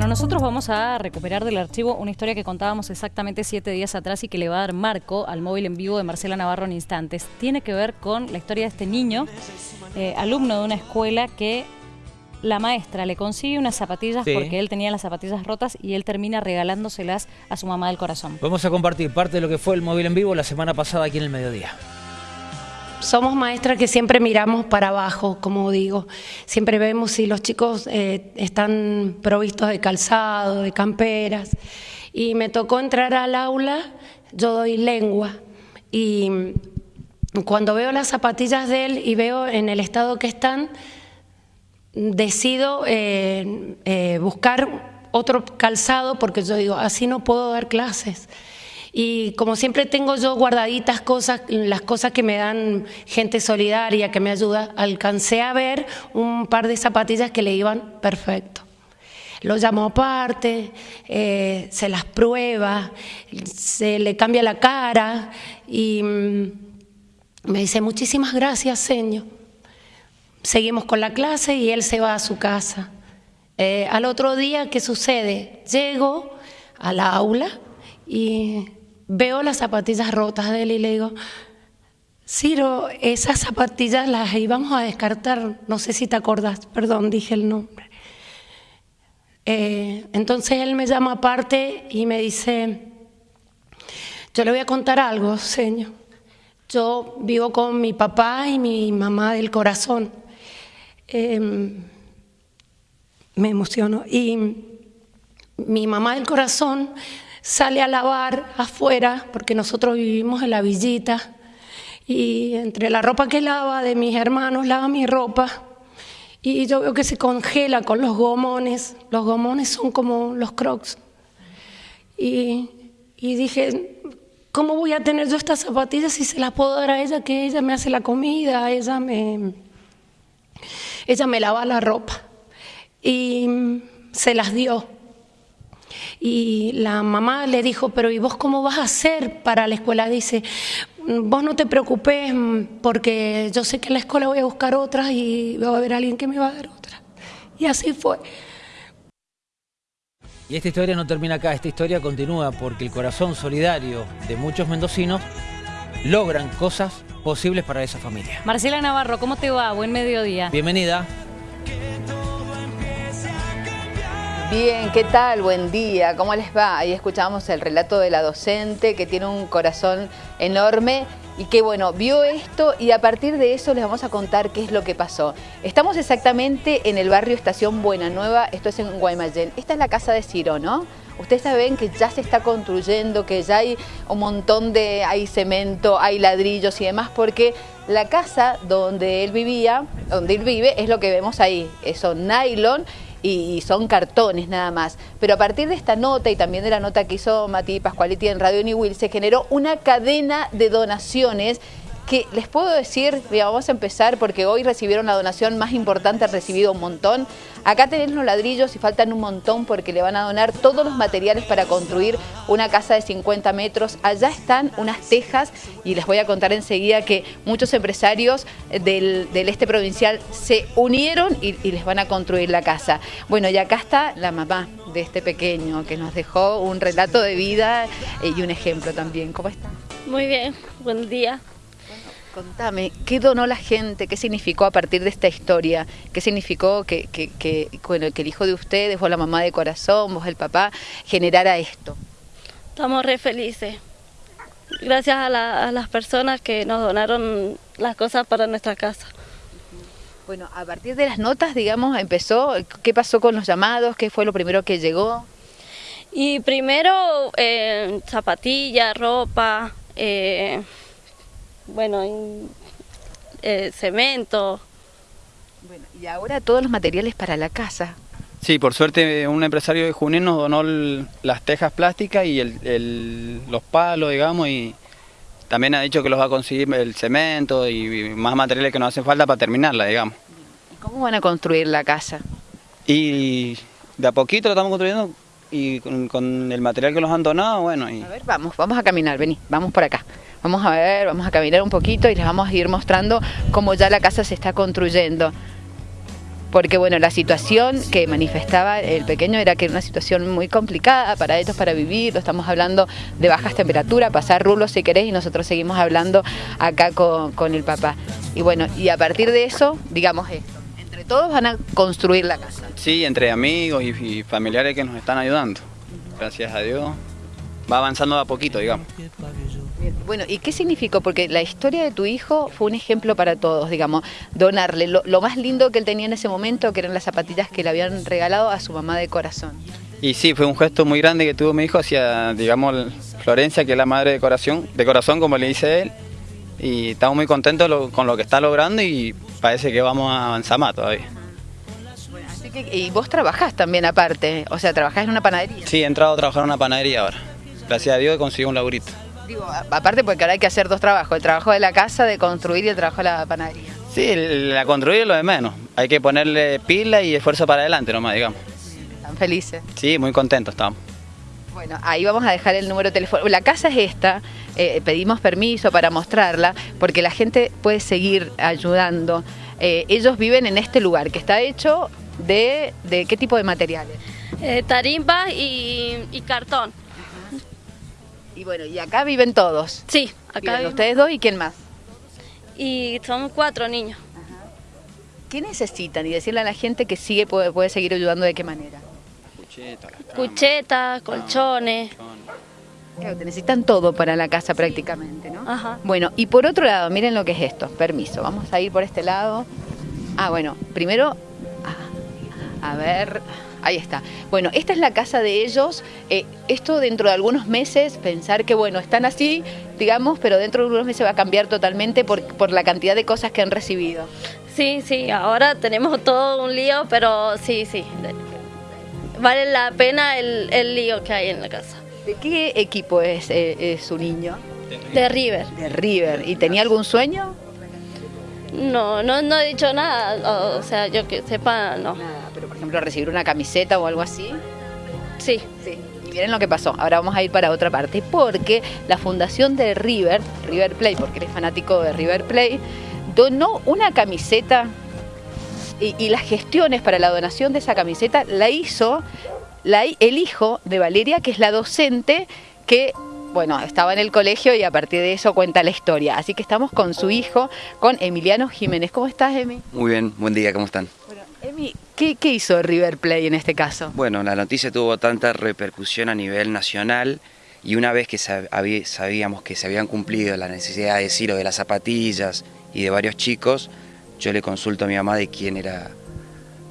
Bueno, nosotros vamos a recuperar del archivo una historia que contábamos exactamente siete días atrás y que le va a dar marco al móvil en vivo de Marcela Navarro en instantes. Tiene que ver con la historia de este niño, eh, alumno de una escuela que la maestra le consigue unas zapatillas Sí. porque él tenía las zapatillas rotas y él termina regalándoselas a su mamá del corazón. Vamos a compartir parte de lo que fue el móvil en vivo la semana pasada aquí en el mediodía. Somos maestras que siempre miramos para abajo, como digo. Siempre vemos si los chicos eh, están provistos de calzado, de camperas. Y me tocó entrar al aula, yo doy lengua. Y cuando veo las zapatillas de él y veo en el estado que están, decido eh, eh, buscar otro calzado porque yo digo, así no puedo dar clases. Y como siempre tengo yo guardaditas cosas, las cosas que me dan gente solidaria, que me ayuda, alcancé a ver un par de zapatillas que le iban perfecto. Lo llamo aparte, eh, se las prueba, se le cambia la cara y mm, me dice, muchísimas gracias, señor. Seguimos con la clase y él se va a su casa. Eh, al otro día, ¿qué sucede? Llego a la aula y veo las zapatillas rotas de él y le digo, Ciro, esas zapatillas las íbamos a descartar, no sé si te acordás, perdón, dije el nombre. Eh, entonces él me llama aparte y me dice, yo le voy a contar algo, señor. Yo vivo con mi papá y mi mamá del corazón. Eh, me emociono. Y mi mamá del corazón sale a lavar afuera, porque nosotros vivimos en la villita, y entre la ropa que lava de mis hermanos, lava mi ropa, y yo veo que se congela con los gomones, los gomones son como los crocs, y, dije, ¿cómo voy a tener yo estas zapatillas si se las puedo dar a ella, que ella me hace la comida, ella me, ella me lava la ropa? Y se las dio. Y la mamá le dijo, pero ¿y vos cómo vas a hacer para la escuela? Dice, vos no te preocupes porque yo sé que en la escuela voy a buscar otras y va a haber alguien que me va a dar otras. Y así fue. Y esta historia no termina acá, esta historia continúa porque el corazón solidario de muchos mendocinos logran cosas posibles para esa familia. Marcela Navarro, ¿cómo te va? Buen mediodía. Bienvenida. Bien, ¿qué tal? Buen día, ¿cómo les va? Ahí escuchamos el relato de la docente que tiene un corazón enorme y que bueno, vio esto y a partir de eso les vamos a contar qué es lo que pasó. Estamos exactamente en el barrio Estación Buena Nueva, esto es en Guaymallén. Esta es la casa de Ciro, ¿no? Ustedes saben que ya se está construyendo, que ya hay un montón de, hay cemento, hay ladrillos y demás, porque la casa donde él vivía, donde él vive, es lo que vemos ahí, son nylon y son cartones nada más. Pero a partir de esta nota y también de la nota que hizo Mati Pascualiti en Radio New Will, se generó una cadena de donaciones que les puedo decir, vamos a empezar porque hoy recibieron la donación más importante, han recibido un montón. Acá tenés los ladrillos y faltan un montón porque le van a donar todos los materiales para construir una casa de 50 metros. Allá están unas tejas y les voy a contar enseguida que muchos empresarios del, del este provincial se unieron y, y les van a construir la casa. Bueno, y acá está la mamá de este pequeño que nos dejó un relato de vida y un ejemplo también. ¿Cómo está? Muy bien, buen día. Contame, ¿qué donó la gente? ¿Qué significó a partir de esta historia? ¿Qué significó que, que, que, bueno, que el hijo de ustedes, vos la mamá de corazón, vos el papá, generara esto? Estamos re felices. Gracias a, la, a las personas que nos donaron las cosas para nuestra casa. Bueno, a partir de las notas, digamos, empezó, ¿qué pasó con los llamados? ¿Qué fue lo primero que llegó? Y primero, eh, zapatillas, ropa, eh, bueno, y, eh, cemento. Bueno, y ahora todos los materiales para la casa. Sí, por suerte un empresario de Junín nos donó el- las tejas plásticas y el- el- los palos, digamos, y también ha dicho que los va a conseguir el cemento y más materiales que nos hacen falta para terminarla, digamos. ¿Y cómo van a construir la casa? Y de a poquito lo estamos construyendo y con, con el material que nos han donado, bueno, y A ver, vamos, vamos a caminar, vení, vamos por acá. Vamos a ver, vamos a caminar un poquito y les vamos a ir mostrando cómo ya la casa se está construyendo. porque bueno, la situación que manifestaba el pequeño era que era una situación muy complicada para ellos para vivir, estamos hablando de bajas temperaturas, pasar rulos si querés y nosotros seguimos hablando acá con, el papá. Y bueno, y a partir de eso, digamos esto, entre todos van a construir la casa. Sí, entre amigos y, familiares que nos están ayudando. Gracias a Dios. Va avanzando a poquito, digamos. Bueno, ¿y qué significó? Porque la historia de tu hijo fue un ejemplo para todos, digamos, donarle lo, lo, más lindo que él tenía en ese momento, que eran las zapatillas que le habían regalado a su mamá de corazón. Y sí, fue un gesto muy grande que tuvo mi hijo hacia, digamos, Florencia, que es la madre de corazón, de corazón como le dice él, y estamos muy contentos lo, con lo que está logrando y parece que vamos a avanzar más todavía. Así que, y vos trabajás también aparte, o sea, trabajás en una panadería. Sí, he entrado a trabajar en una panadería ahora. Gracias a Dios he conseguido un laburito. Digo, aparte porque ahora hay que hacer dos trabajos, el trabajo de la casa, de construir y el trabajo de la panadería. Sí, la construir es lo de menos. Hay que ponerle pila y esfuerzo para adelante nomás, digamos. ¿Están felices? Sí, muy contentos estamos. Bueno, ahí vamos a dejar el número de teléfono. La casa es esta, eh, pedimos permiso para mostrarla, porque la gente puede seguir ayudando. Eh, ellos viven en este lugar, que está hecho de, de ¿qué tipo de materiales? Eh, tarimba y, y cartón. Y bueno, y acá viven todos. Sí, acá Viven ustedes dos y quién más. Y somos cuatro niños. ¿Qué necesitan? Y decirle a la gente que sigue puede, puede seguir ayudando de qué manera. Cuchetas, colchones. Claro, te necesitan todo para la casa prácticamente, ¿no? Ajá. Bueno, y por otro lado, miren lo que es esto. Permiso, vamos a ir por este lado. Ah, bueno, primero, ah, a ver, ahí está. Bueno, esta es la casa de ellos. Eh, esto dentro de algunos meses, pensar que, bueno, están así, digamos, pero dentro de algunos meses va a cambiar totalmente por, por la cantidad de cosas que han recibido. Sí, sí, ahora tenemos todo un lío, pero sí, sí. Vale la pena el, el lío que hay en la casa. ¿De qué equipo es, eh, es su niño? De River. De River. ¿Y tenía algún sueño? No, no, no he dicho nada. O, o sea, yo que sepa, no. Ejemplo recibir una camiseta o algo así. Sí. Sí. Y miren lo que pasó. Ahora vamos a ir para otra parte. Porque la fundación de River, River Play, porque eres fanático de River Play, donó una camiseta y, y las gestiones para la donación de esa camiseta la hizo la, el hijo de Valeria, que es la docente que bueno, estaba en el colegio y a partir de eso cuenta la historia. Así que estamos con su hijo, con Emiliano Jiménez. ¿Cómo estás, Emi? Muy bien, buen día, ¿cómo están? Bueno, Emi, ¿qué, ¿qué hizo River Play en este caso? Bueno, la noticia tuvo tanta repercusión a nivel nacional y una vez que sabíamos que se habían cumplido la necesidad de Ciro de las zapatillas y de varios chicos, yo le consulto a mi mamá de quién era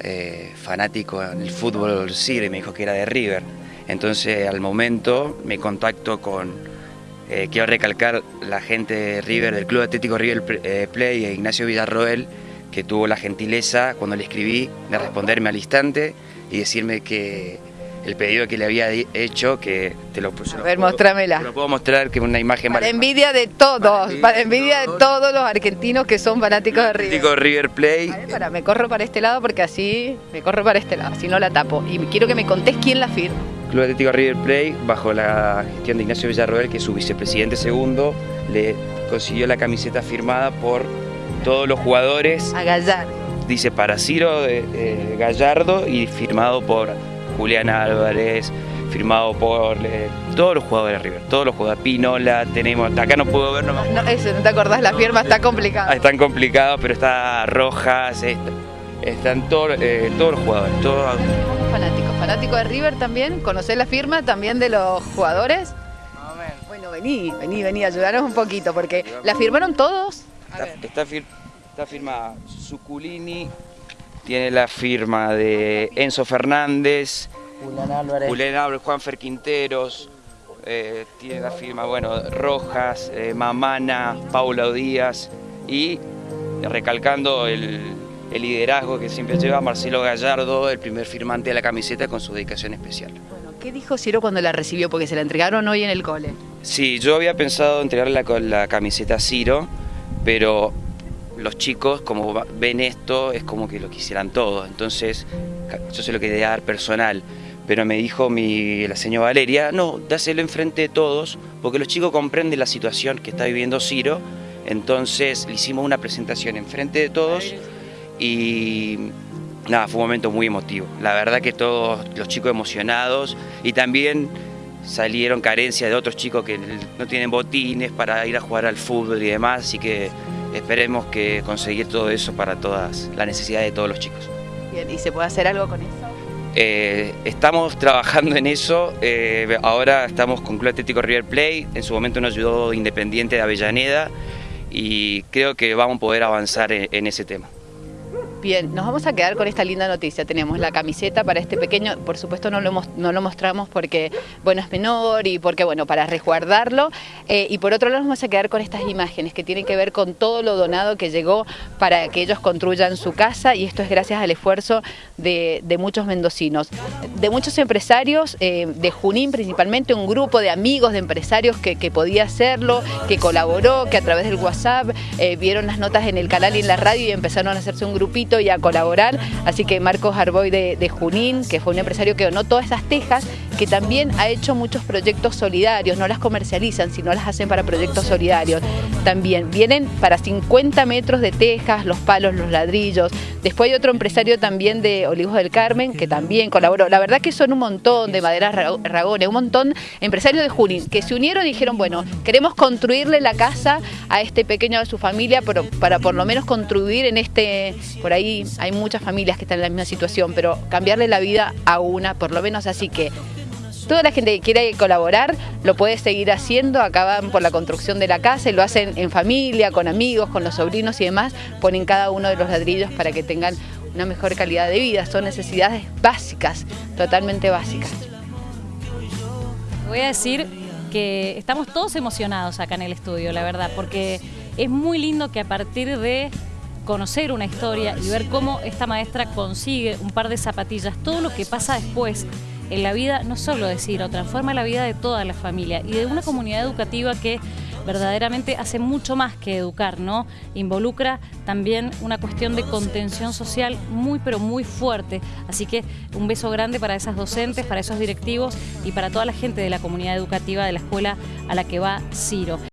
eh, fanático en el fútbol Ciro y me dijo que era de River. Entonces al momento me contacto con, eh, quiero recalcar, la gente de River, del Club Atlético River eh, Play, Ignacio Villarroel, que tuvo la gentileza cuando le escribí de responderme al instante y decirme que el pedido que le había hecho, que te lo, se A ver, puedo- mostrámela. te lo puedo mostrar, que es una imagen Para envidia de todos, para envidia de todos los argentinos que son fanáticos de River. Atlético River Play. Ver, para, me corro para este lado porque así me corro para este lado, si no la tapo. Y quiero que me contés quién la firma. Club Atlético River Play, bajo la gestión de Ignacio Villarroel, que es su vicepresidente segundo, le consiguió la camiseta firmada por todos los jugadores. A Gallar. Dice para Ciro de, eh, Gallardo y firmado por Julián Álvarez, firmado por eh, todos los jugadores de River, todos los jugadores. Pinola, tenemos, acá no puedo ver, no me No, eso, no te acordás, la firma está complicada. Ah, están complicados, pero está Rojas, est- están todos, eh, todos los jugadores, todos, Fanático, fanático de River también. ¿Conocés la firma también de los jugadores? Bueno, vení, vení, vení, ayudanos un poquito, porque la firmaron todos. Está, está fir- está firmada Suculini, tiene la firma de Enzo Fernández, Julián Álvarez. Julián Álvarez, Juanfer Quinteros, eh, tiene la firma, bueno, Rojas, eh, Mamana, Paula Díaz y recalcando el, el liderazgo que siempre lleva Marcelo Gallardo, el primer firmante de la camiseta con su dedicación especial. Bueno, ¿qué dijo Ciro cuando la recibió? Porque se la entregaron hoy en el cole. Sí, yo había pensado entregarle la, la camiseta a Ciro, pero los chicos, como ven esto, es como que lo quisieran todo. Entonces, yo se lo quería dar personal. Pero me dijo mi, la señora Valeria, no, dáselo enfrente de todos, porque los chicos comprenden la situación que está viviendo Ciro. Entonces, le hicimos una presentación enfrente de todos y nada, fue un momento muy emotivo. La verdad que todos los chicos emocionados y también salieron carencias de otros chicos que no tienen botines para ir a jugar al fútbol y demás, así que esperemos que conseguir todo eso para todas las necesidades de todos los chicos. Bien, ¿y se puede hacer algo con eso? Eh, estamos trabajando en eso, eh, ahora estamos con Club Atlético River Play, en su momento nos ayudó Independiente de Avellaneda y creo que vamos a poder avanzar en ese tema. Bien, nos vamos a quedar con esta linda noticia. Tenemos la camiseta para este pequeño, por supuesto no lo, no lo mostramos porque bueno es menor y porque bueno para resguardarlo. Eh, y por otro lado nos vamos a quedar con estas imágenes que tienen que ver con todo lo donado que llegó para que ellos construyan su casa y esto es gracias al esfuerzo de, muchos mendocinos, de muchos empresarios, eh, de Junín principalmente, un grupo de amigos de empresarios que, podía hacerlo, que colaboró, que a través del WhatsApp eh, vieron las notas en el canal y en la radio y empezaron a hacerse un grupito y a colaborar. Así que Marcos Arboy de, Junín, que fue un empresario que donó todas esas tejas, que también ha hecho muchos proyectos solidarios, no las comercializan, sino las hacen para proyectos solidarios. También vienen para 50 metros de tejas, los palos, los ladrillos. Después hay otro empresario también de Olivos del Carmen, que también colaboró. La verdad que son un montón de maderas ragones, un montón empresarios de Junín, que se unieron y dijeron, bueno, queremos construirle la casa a este pequeño de su familia para por lo menos construir en este, por ahí hay muchas familias que están en la misma situación, pero cambiarle la vida a una, por lo menos así que toda la gente que quiere colaborar lo puede seguir haciendo, acaban por la construcción de la casa y lo hacen en familia, con amigos, con los sobrinos y demás, ponen cada uno de los ladrillos para que tengan una mejor calidad de vida, son necesidades básicas, totalmente básicas. Voy a decir que estamos todos emocionados acá en el estudio, la verdad, porque es muy lindo que a partir de conocer una historia y ver cómo esta maestra consigue un par de zapatillas, todo lo que pasa después en la vida, no solo de Ciro, transforma la vida de toda la familia y de una comunidad educativa que verdaderamente hace mucho más que educar, ¿no? Involucra también una cuestión de contención social muy pero muy fuerte. Así que un beso grande para esas docentes, para esos directivos y para toda la gente de la comunidad educativa de la escuela a la que va Ciro.